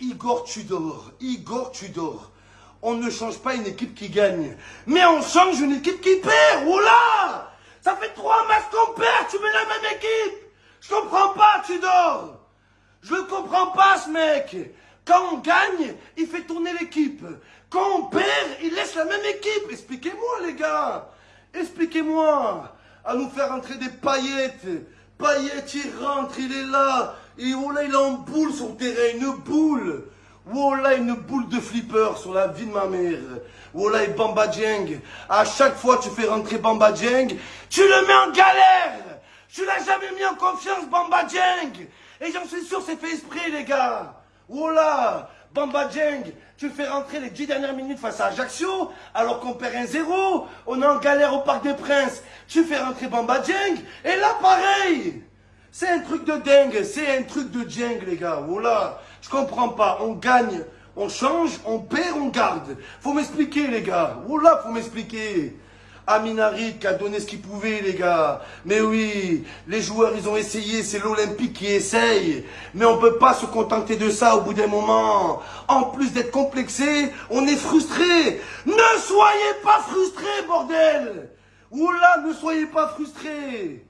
Igor Tudor, Igor Tudor. On ne change pas une équipe qui gagne, mais on change une équipe qui perd. Oula Ça fait trois matchs qu'on perd, tu mets la même équipe. Je comprends pas, Tudor. Je ne comprends pas, ce mec. Quand on gagne, il fait tourner l'équipe. Quand on perd, il laisse la même équipe. Expliquez-moi, les gars. Expliquez-moi. À nous faire entrer des paillettes. Paillettes, il rentre, il est là. Et oh là, il est en boule sur le terrain, une boule. Oh là, une boule de flipper sur la vie de ma mère. Oh là, et Bamba Dieng. À chaque fois tu fais rentrer Bamba Dieng, tu le mets en galère. Tu l'as jamais mis en confiance, Bamba Dieng. Et j'en suis sûr, c'est fait esprit, les gars. Oh là, Bamba Dieng, tu fais rentrer les dix dernières minutes face à Ajaccio, alors qu'on perd un zéro. On est en galère au Parc des Princes. Tu fais rentrer Bamba Dieng, et là, pareil. C'est un truc de dingue, c'est un truc de dingue, les gars. Voilà, je comprends pas. On gagne, on change, on perd, on garde. Faut m'expliquer, les gars. Voilà, faut m'expliquer. Aminarit qui a donné ce qu'il pouvait, les gars. Mais oui, les joueurs, ils ont essayé. C'est l'Olympique qui essaye. Mais on peut pas se contenter de ça au bout d'un moment. En plus d'être complexé, on est frustré. Ne soyez pas frustrés, bordel. Oula, ne soyez pas frustrés.